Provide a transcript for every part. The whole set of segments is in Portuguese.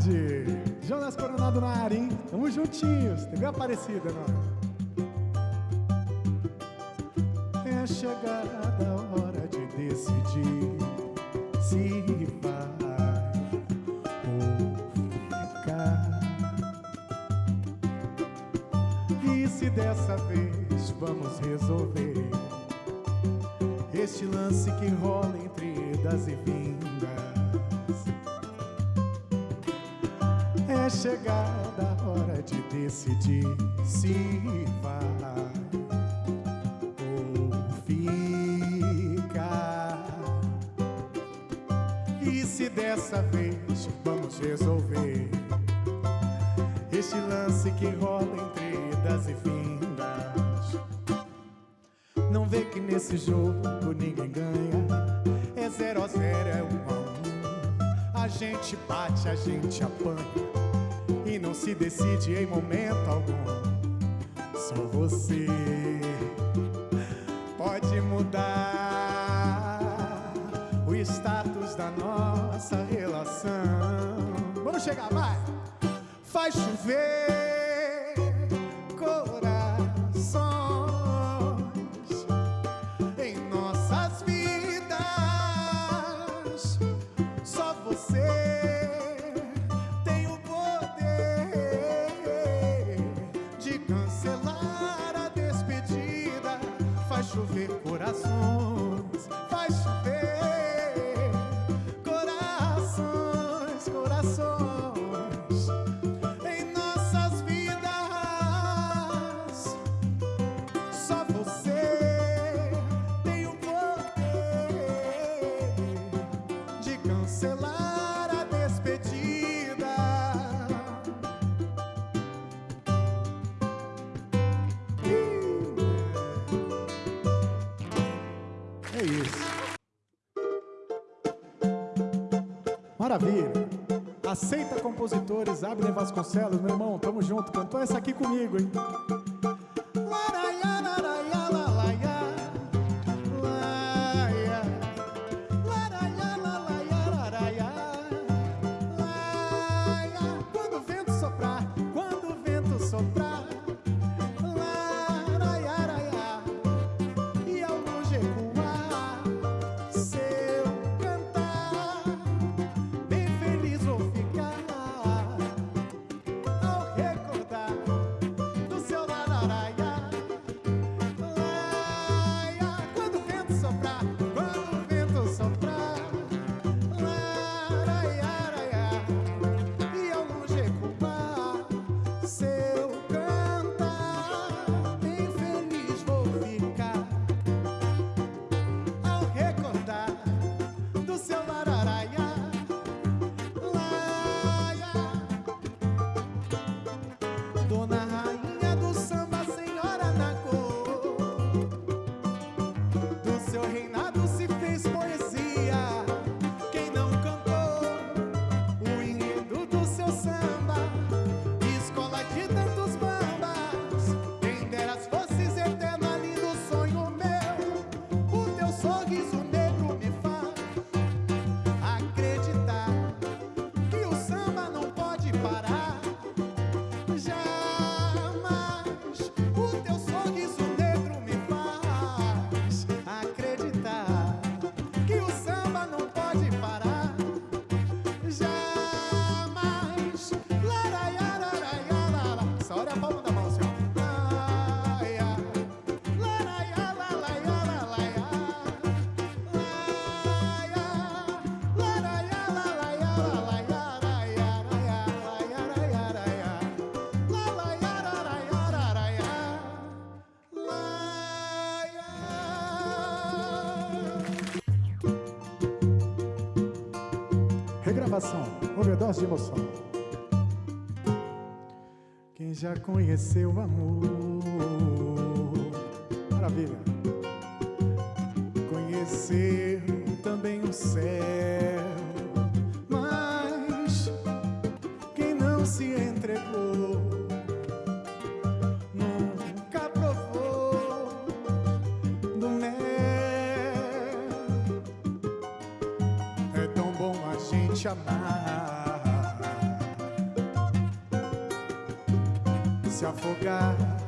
tarde. Jonas Coronado na área, hein? Tamo juntinhos. TV Aparecida, não é? chegada a hora de decidir se vai ou ficar. E se dessa vez vamos resolver este lance que rola entre idas e vindas. Chegada a hora de decidir se vai ou ficar. E se dessa vez vamos resolver este lance que rola entre idas e vindas. Não vê que nesse jogo ninguém ganha, é zero a zero, é um a um. A gente bate, a gente apanha e não se decide em momento algum. Só você pode mudar o status da nossa relação. Vamos chegar, vai! Faz chover cancelar a despedida. É isso. Maravilha. Aceita compositores, Abner Vasconcelos, meu irmão, tamo junto. Cantou essa aqui comigo, hein? Regravação, overdose de emoção. Quem já conheceu o amor, maravilha. Conheceu também o céu, te amar, se afogar.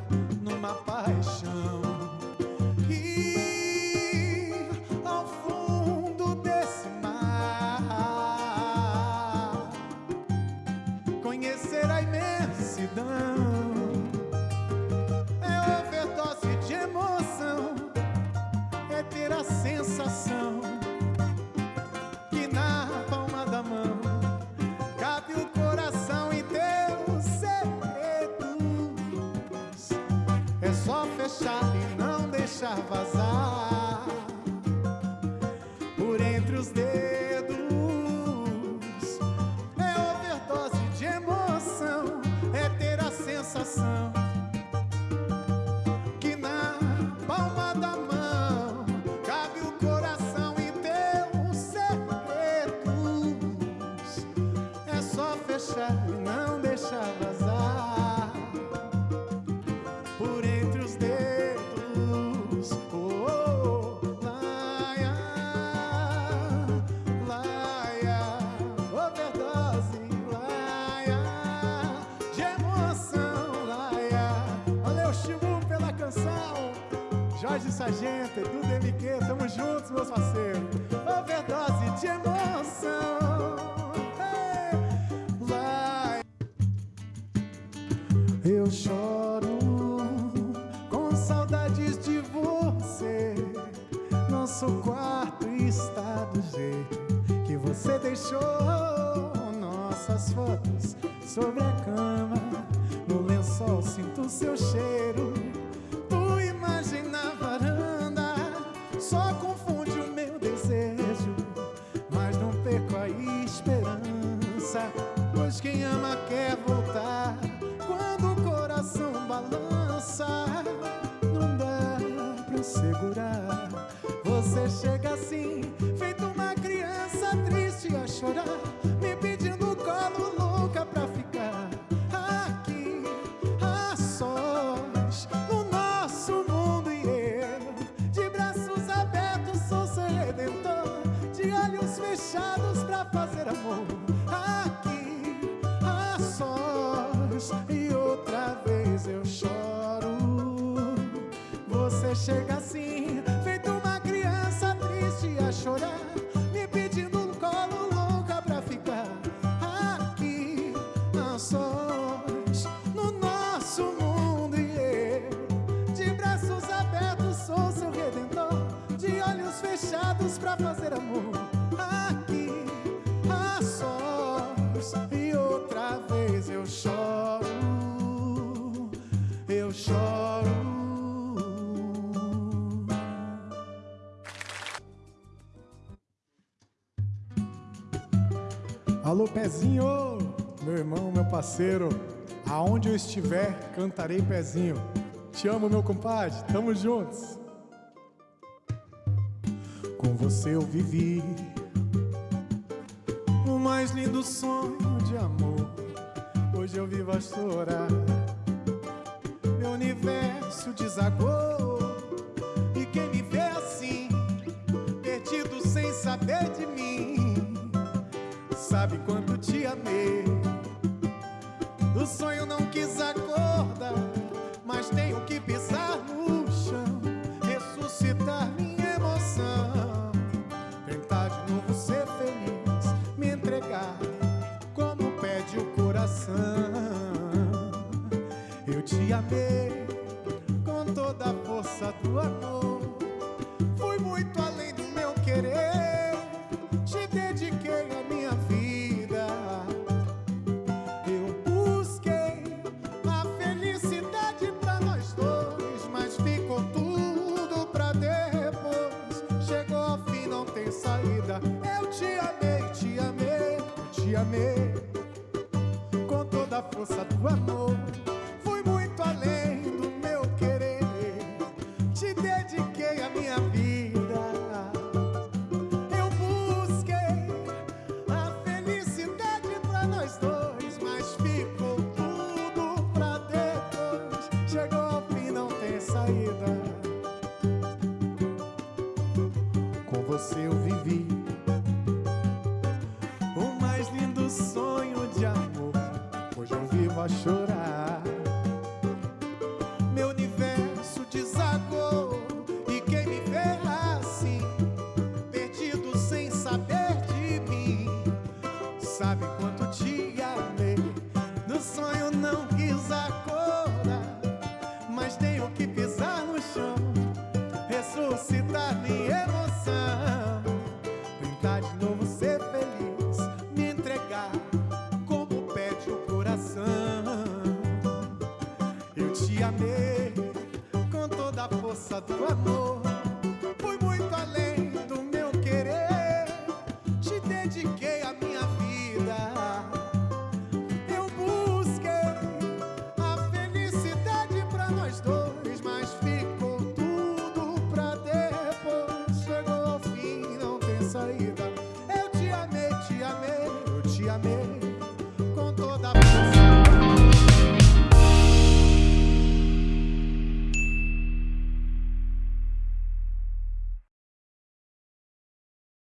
Fechar e não deixar vazar Jorge Sargento, Edu DMQ, tamo juntos, meus parceiros. Overdose de emoção. Hey, laia. Eu choro com saudades de você. Nosso quarto está do jeito que você deixou. Nossas fotos sobre a cama. No lençol sinto seu cheiro. Pois quem ama quer voltar. Quando o coração balança, não dá pra segurar. Você chega assim, feito uma criança triste a chorar, chorar, Pezinho, meu irmão, meu parceiro, aonde eu estiver, cantarei Pezinho. Te amo, meu compadre, tamo juntos. Com você eu vivi o mais lindo sonho de amor. Hoje eu vivo a chorar. Meu universo desagou. E quem me vê assim, perdido sem saber de mim, sabe quanto te amei. Do sonho não quis acordar, mas tenho que pisar no chão, ressuscitar minha emoção, tentar de novo ser feliz, me entregar como pede o coração. Eu te amei com toda a força do amor. Fui muito além do meu querer, saída. Eu te amei, te amei, te amei com toda a força do amor.